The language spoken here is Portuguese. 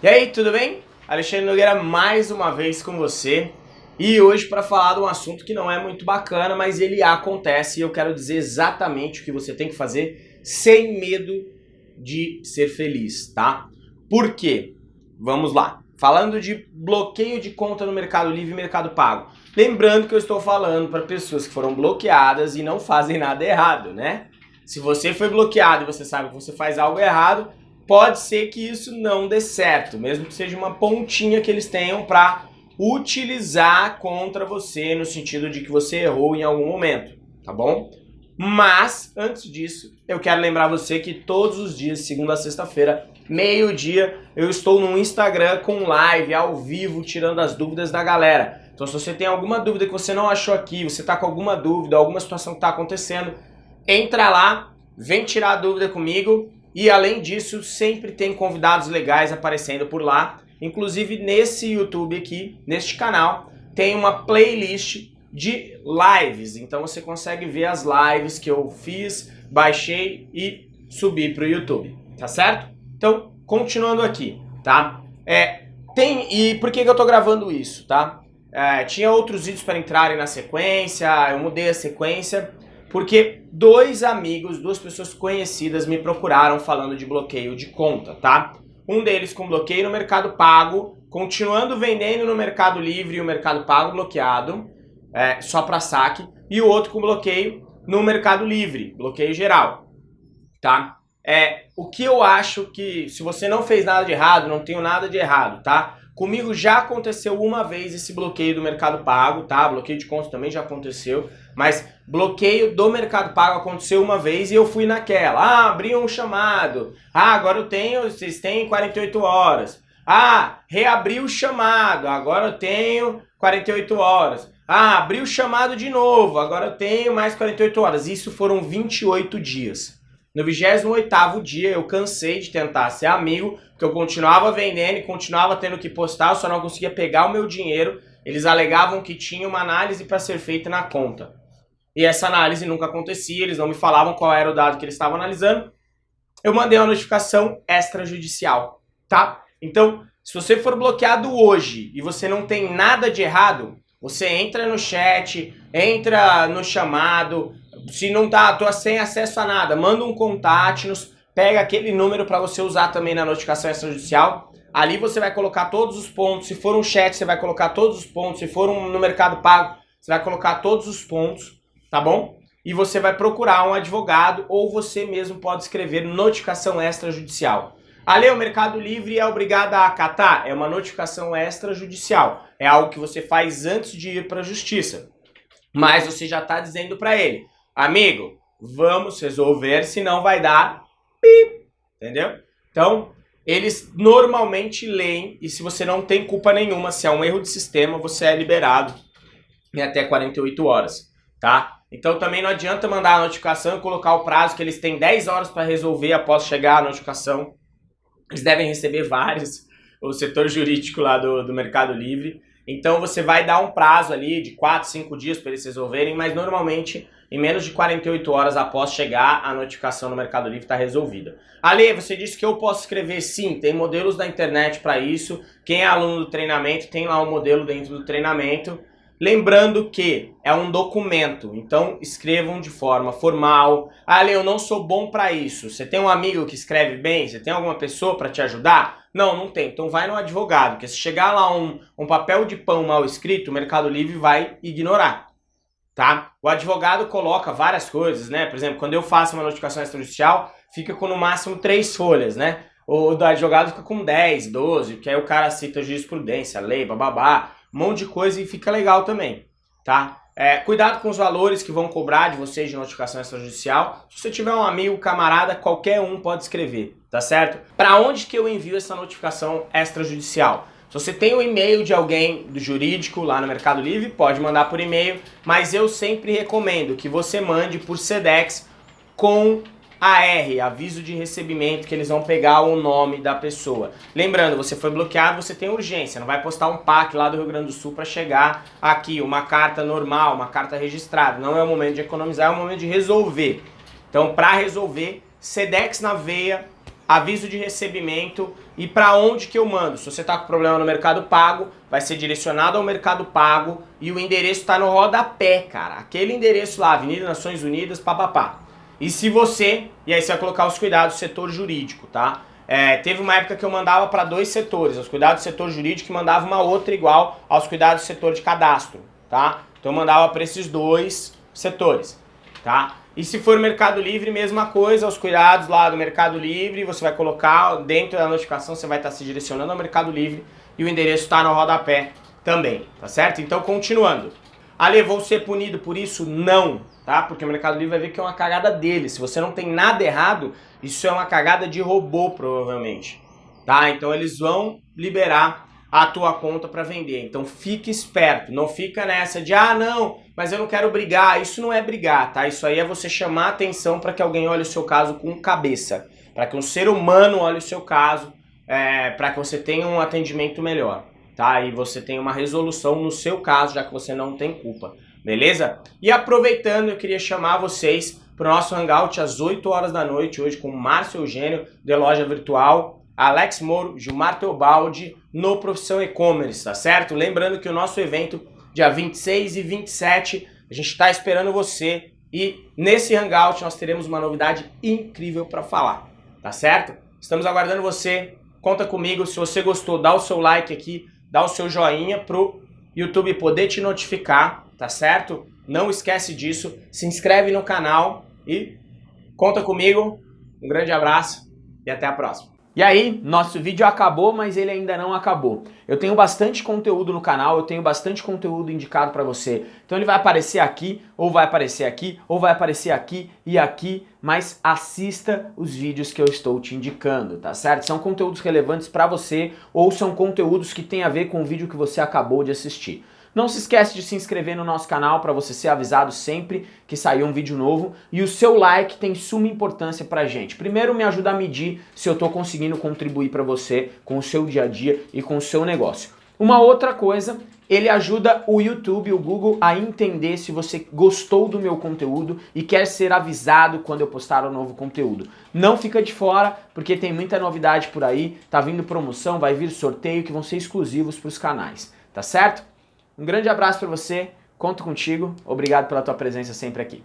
E aí, tudo bem? Alexandre Nogueira mais uma vez com você e hoje para falar de um assunto que não é muito bacana, mas ele acontece e eu quero dizer exatamente o que você tem que fazer sem medo de ser feliz, tá? Por quê? Vamos lá. Falando de bloqueio de conta no Mercado Livre e Mercado Pago. Lembrando que eu estou falando para pessoas que foram bloqueadas e não fazem nada errado, né? Se você foi bloqueado e você sabe que você faz algo errado, pode ser que isso não dê certo, mesmo que seja uma pontinha que eles tenham para utilizar contra você no sentido de que você errou em algum momento, tá bom? Mas, antes disso, eu quero lembrar você que todos os dias, segunda a sexta-feira, meio-dia, eu estou no Instagram com live, ao vivo, tirando as dúvidas da galera. Então se você tem alguma dúvida que você não achou aqui, você está com alguma dúvida, alguma situação que está acontecendo, entra lá, vem tirar a dúvida comigo e além disso, sempre tem convidados legais aparecendo por lá. Inclusive nesse YouTube aqui, neste canal, tem uma playlist de lives. Então você consegue ver as lives que eu fiz, baixei e subi para o YouTube, tá certo? Então, continuando aqui, tá? É, tem, e por que, que eu tô gravando isso, tá? É, tinha outros vídeos para entrarem na sequência, eu mudei a sequência, porque dois amigos, duas pessoas conhecidas me procuraram falando de bloqueio de conta, tá? Um deles com bloqueio no Mercado Pago, continuando vendendo no Mercado Livre e o Mercado Pago bloqueado, é, só para saque, e o outro com bloqueio no Mercado Livre, bloqueio geral, tá? É, o que eu acho que, se você não fez nada de errado, não tenho nada de errado, tá? Comigo já aconteceu uma vez esse bloqueio do Mercado Pago, tá? Bloqueio de conta também já aconteceu, mas bloqueio do Mercado Pago aconteceu uma vez e eu fui naquela. Ah, abri um chamado. Ah, agora eu tenho, vocês têm 48 horas. Ah, reabri o chamado, agora eu tenho 48 horas. Ah, abri o chamado de novo, agora eu tenho mais 48 horas. Isso foram 28 dias. No 28º dia eu cansei de tentar ser amigo, porque eu continuava vendendo e continuava tendo que postar, eu só não conseguia pegar o meu dinheiro. Eles alegavam que tinha uma análise para ser feita na conta. E essa análise nunca acontecia, eles não me falavam qual era o dado que eles estavam analisando. Eu mandei uma notificação extrajudicial, tá? Então, se você for bloqueado hoje e você não tem nada de errado, você entra no chat, entra no chamado, se não tá, tô sem acesso a nada, manda um contato-nos, pega aquele número para você usar também na notificação extrajudicial. Ali você vai colocar todos os pontos. Se for um chat, você vai colocar todos os pontos. Se for um no Mercado Pago, você vai colocar todos os pontos, tá bom? E você vai procurar um advogado ou você mesmo pode escrever notificação extrajudicial. A lei, o Mercado Livre é obrigada a acatar? É uma notificação extrajudicial. É algo que você faz antes de ir para a justiça. Mas você já está dizendo para ele, amigo, vamos resolver, senão vai dar pip, entendeu? Então, eles normalmente leem e se você não tem culpa nenhuma, se é um erro de sistema, você é liberado em até 48 horas, tá? Então também não adianta mandar a notificação e colocar o prazo que eles têm 10 horas para resolver após chegar a notificação. Eles devem receber vários, o setor jurídico lá do, do Mercado Livre. Então você vai dar um prazo ali de 4, 5 dias para eles resolverem, mas normalmente em menos de 48 horas após chegar, a notificação no Mercado Livre está resolvida. Ale, você disse que eu posso escrever sim, tem modelos da internet para isso. Quem é aluno do treinamento tem lá um modelo dentro do treinamento. Lembrando que é um documento, então escrevam de forma formal. Ale, eu não sou bom para isso. Você tem um amigo que escreve bem? Você tem alguma pessoa para te ajudar? Não, não tem. Então vai no advogado, porque se chegar lá um, um papel de pão mal escrito, o Mercado Livre vai ignorar tá? O advogado coloca várias coisas, né? Por exemplo, quando eu faço uma notificação extrajudicial, fica com no máximo três folhas, né? O do advogado fica com 10, 12, que aí o cara cita jurisprudência, lei, bababá, um monte de coisa e fica legal também, tá? É, cuidado com os valores que vão cobrar de vocês de notificação extrajudicial. Se você tiver um amigo, camarada, qualquer um pode escrever, tá certo? Para onde que eu envio essa notificação extrajudicial? Se você tem o um e-mail de alguém do jurídico lá no Mercado Livre, pode mandar por e-mail, mas eu sempre recomendo que você mande por SEDEX com AR, aviso de recebimento, que eles vão pegar o nome da pessoa. Lembrando, você foi bloqueado, você tem urgência, não vai postar um PAC lá do Rio Grande do Sul para chegar aqui, uma carta normal, uma carta registrada. Não é o momento de economizar, é o momento de resolver. Então, para resolver, SEDEX na veia, aviso de recebimento e para onde que eu mando. Se você está com problema no Mercado Pago, vai ser direcionado ao Mercado Pago e o endereço está no rodapé, cara. Aquele endereço lá, Avenida Nações Unidas, papapá. E se você, e aí você vai colocar os cuidados do setor jurídico, tá? É, teve uma época que eu mandava para dois setores, os cuidados do setor jurídico e mandava uma outra igual aos cuidados do setor de cadastro, tá? Então eu mandava para esses dois setores, tá? E se for Mercado Livre, mesma coisa, os cuidados lá do Mercado Livre, você vai colocar dentro da notificação, você vai estar se direcionando ao Mercado Livre e o endereço está no rodapé também, tá certo? Então, continuando. Ale, vou ser punido por isso? Não, tá? Porque o Mercado Livre vai ver que é uma cagada dele. Se você não tem nada errado, isso é uma cagada de robô, provavelmente, tá? Então, eles vão liberar a tua conta para vender. Então fique esperto, não fica nessa de ah não, mas eu não quero brigar. Isso não é brigar, tá? Isso aí é você chamar atenção para que alguém olhe o seu caso com cabeça, para que um ser humano olhe o seu caso, é, para que você tenha um atendimento melhor, tá? E você tenha uma resolução no seu caso, já que você não tem culpa, beleza? E aproveitando, eu queria chamar vocês para o nosso hangout às 8 horas da noite hoje com Márcio Eugênio de Loja Virtual Alex Moro, Gilmar Teobaldi, no Profissão E-Commerce, tá certo? Lembrando que o nosso evento, dia 26 e 27, a gente está esperando você e nesse Hangout nós teremos uma novidade incrível para falar, tá certo? Estamos aguardando você, conta comigo, se você gostou, dá o seu like aqui, dá o seu joinha pro YouTube poder te notificar, tá certo? Não esquece disso, se inscreve no canal e conta comigo. Um grande abraço e até a próxima. E aí, nosso vídeo acabou, mas ele ainda não acabou. Eu tenho bastante conteúdo no canal, eu tenho bastante conteúdo indicado para você. Então ele vai aparecer aqui, ou vai aparecer aqui, ou vai aparecer aqui e aqui, mas assista os vídeos que eu estou te indicando, tá certo? São conteúdos relevantes para você, ou são conteúdos que têm a ver com o vídeo que você acabou de assistir. Não se esquece de se inscrever no nosso canal para você ser avisado sempre que sair um vídeo novo. E o seu like tem suma importância pra gente. Primeiro me ajuda a medir se eu estou conseguindo contribuir para você com o seu dia a dia e com o seu negócio. Uma outra coisa, ele ajuda o YouTube, o Google a entender se você gostou do meu conteúdo e quer ser avisado quando eu postar um novo conteúdo. Não fica de fora, porque tem muita novidade por aí, tá vindo promoção, vai vir sorteio que vão ser exclusivos para os canais, tá certo? Um grande abraço para você, conto contigo, obrigado pela tua presença sempre aqui.